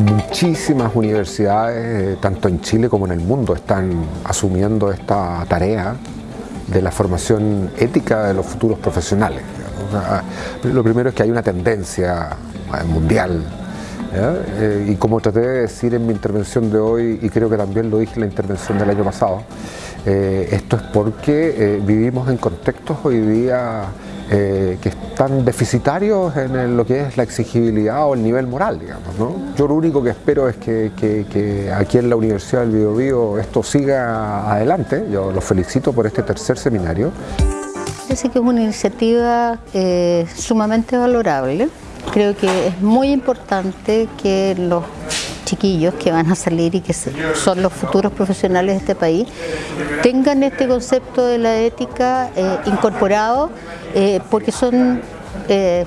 muchísimas universidades, tanto en Chile como en el mundo, están asumiendo esta tarea de la formación ética de los futuros profesionales. Lo primero es que hay una tendencia mundial eh, y como traté de decir en mi intervención de hoy, y creo que también lo dije en la intervención del año pasado, eh, esto es porque eh, vivimos en contextos hoy día que están deficitarios en lo que es la exigibilidad o el nivel moral, digamos. Yo lo único que espero es que, aquí en la Universidad del Biobío esto siga adelante. Yo los felicito por este tercer seminario. Parece que es una iniciativa sumamente valorable Creo que es muy importante que los chiquillos que van a salir y que son los futuros profesionales de este país tengan este concepto de la ética eh, incorporado eh, porque son eh,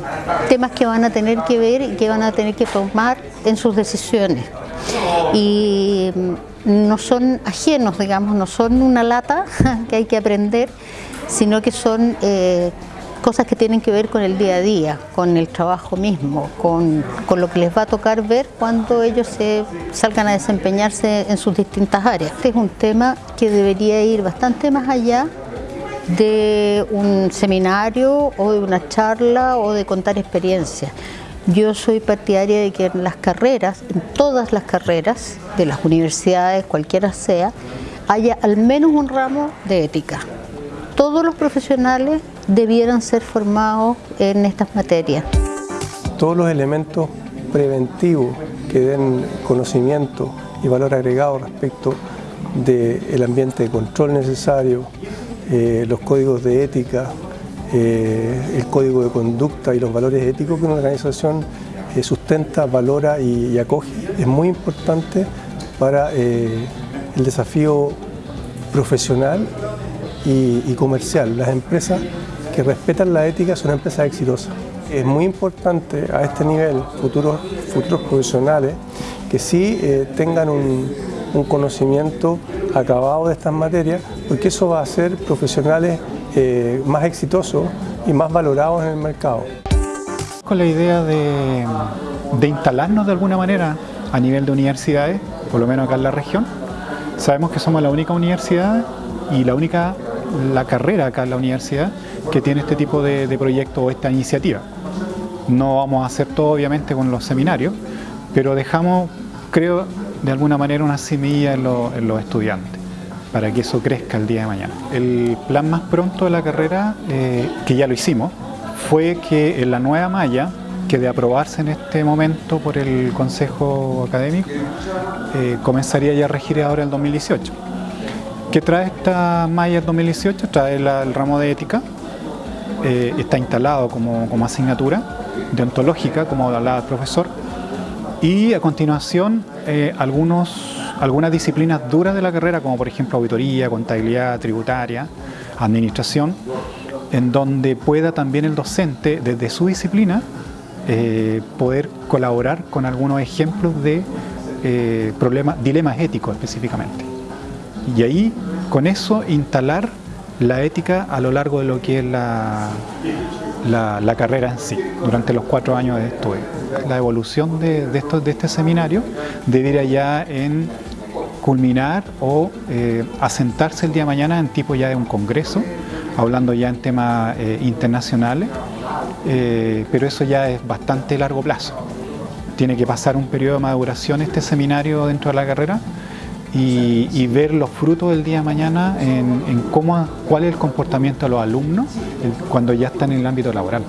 temas que van a tener que ver y que van a tener que tomar en sus decisiones. Y mm, no son ajenos, digamos, no son una lata que hay que aprender, sino que son cosas que tienen que ver con el día a día, con el trabajo mismo, con, lo que les va a tocar ver cuando ellos se salgan a desempeñarse en sus distintas áreas. Este es un tema que debería ir bastante más allá de un seminario o de una charla o de contar experiencias. Yo soy partidaria de que en las carreras, en todas las carreras de las universidades, cualquiera sea, haya al menos un ramo de ética. Todos los profesionales debieran ser formados en estas materias. Todos los elementos preventivos que den conocimiento y valor agregado respecto del ambiente de control necesario, eh, los códigos de ética, eh, el código de conducta y los valores éticos que una organización eh, sustenta, valora y, acoge, es muy importante para el desafío profesional y, comercial. Las empresas que respetan la ética son empresas exitosas. Es muy importante a este nivel, futuros, futuros profesionales, que sí eh, tengan un, conocimiento acabado de estas materias, porque eso va a hacer profesionales eh, más exitosos y más valorados en el mercado. Con la idea de, de instalarnos de alguna manera a nivel de universidades, por lo menos acá en la región, sabemos que somos la única universidad y la única la carrera acá en la universidad que tiene este tipo de, proyecto o esta iniciativa. No vamos a hacer todo obviamente con los seminarios, pero dejamos, creo, de alguna manera una semilla en, los estudiantes para que eso crezca el día de mañana. El plan más pronto de la carrera, eh, que ya lo hicimos, fue que en la nueva malla, que de aprobarse en este momento por el Consejo Académico, eh, comenzaría ya a regir ahora el 2018. ¿Qué trae esta malla 2018? Trae el ramo de ética, eh, está instalado como, asignatura deontológica, como hablaba el profesor, y a continuación eh, algunos, algunas disciplinas duras de la carrera, como por ejemplo auditoría, contabilidad, tributaria, administración, en donde pueda también el docente, desde su disciplina, eh, poder colaborar con algunos ejemplos de problemas, dilemas éticos específicamente y ahí con eso instalar la ética a lo largo de lo que es la, la, carrera en sí, durante los cuatro años de estudio. La evolución de, de, de este seminario debería ya en culminar o eh, asentarse el día de mañana en tipo ya de un congreso, hablando ya en temas eh, internacionales, eh, pero eso ya es bastante largo plazo. Tiene que pasar un periodo de maduración este seminario dentro de la carrera, y, ver los frutos del día de mañana en, cómo, cuál es el comportamiento de los alumnos cuando ya están en el ámbito laboral.